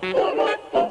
Thank you.